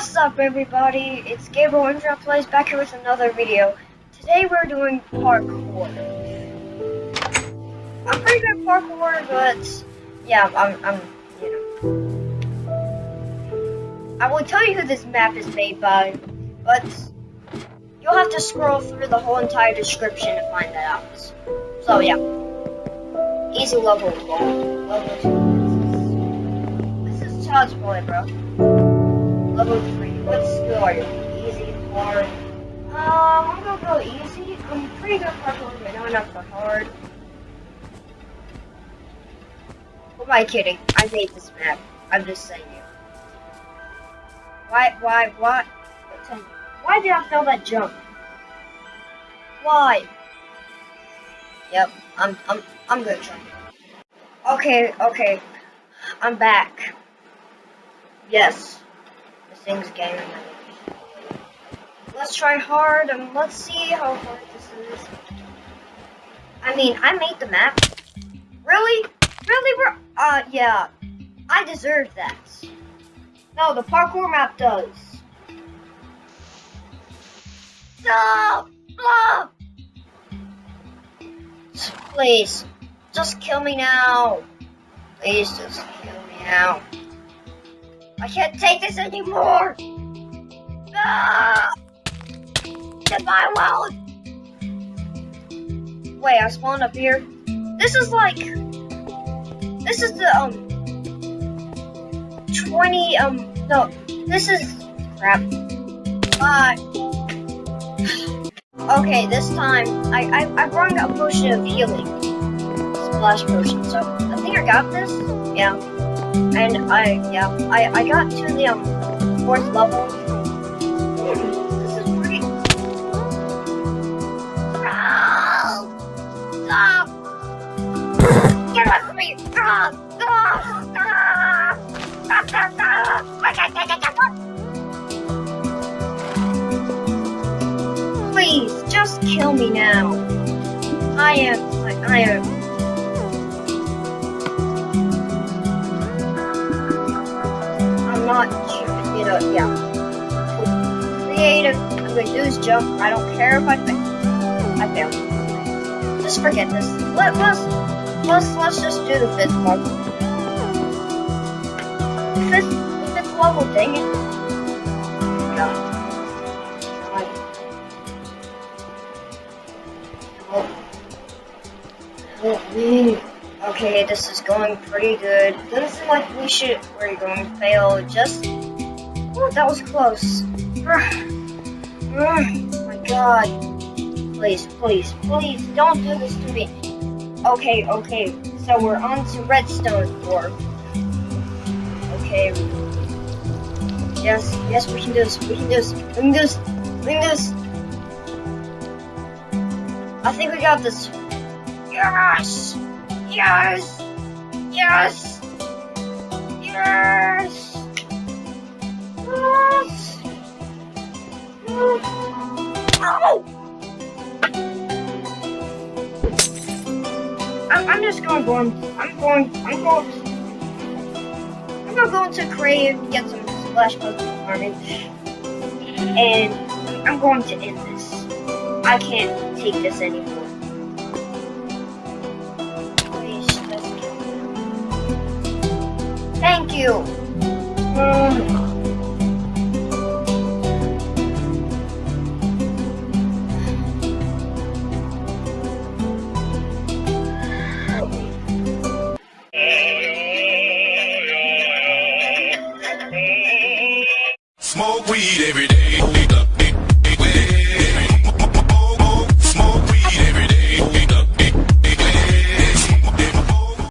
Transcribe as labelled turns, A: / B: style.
A: What's up everybody? It's Gabriel Indra Plays back here with another video. Today we're doing parkour. I'm pretty good at parkour, but yeah, I'm, I'm, you know. I will tell you who this map is made by, but you'll have to scroll through the whole entire description to find that out. So yeah, easy level one. Level two. This is child's play, bro. Level 3. What skill are you? Easy, hard? Um, I'm gonna go easy. I'm pretty good for hard, but not enough for hard. Who am I kidding? I made this map. I'm just saying it. Why, why, why? Why did I fail that jump? Why? Yep, I'm, I'm, I'm try. Okay, okay. I'm back. Yes things. Let's try hard and let's see how hard this is. I mean, I made the map. Really? Really, bro? Uh, yeah. I deserve that. No, the parkour map does. No! No! Please, just kill me now. Please, just kill me now. I can't take this anymore! Ah! Goodbye, world! Wait, I spawned up here. This is like... This is the, um... 20, um... No, this is... Crap. Bye. okay, this time, I, I, I brought a potion of healing. Splash potion, so I think I got this. Yeah. And I, yeah, I, I got to the um, fourth level. This is pretty. Get me! Stop! Stop! Stop! Please, just kill me now. I am, I am. Not, you know, yeah. Creative, I'm gonna do this jump. I don't care if I fail. I fail. Just forget this. Let, let's, let's, let's just do the fifth level. The fifth, the fifth level, dang it. Okay, this is going pretty good. Doesn't seem like we should we're going to fail. Just oh, that was close. Oh my god. Please, please, please don't do this to me. Okay, okay. So we're on to redstone orb. Okay. Yes, yes, we can do this. We can do this. We can do this. We can do this. I think we got this. Yes! Yes! Yes! Yes! Yes! Oh! I'm, I'm just going, going, I'm going, I'm going, I'm gonna go into creative, get some splash puzzle farming, and I'm going to end this. I can't take this anymore. You.
B: Smoke weed every day.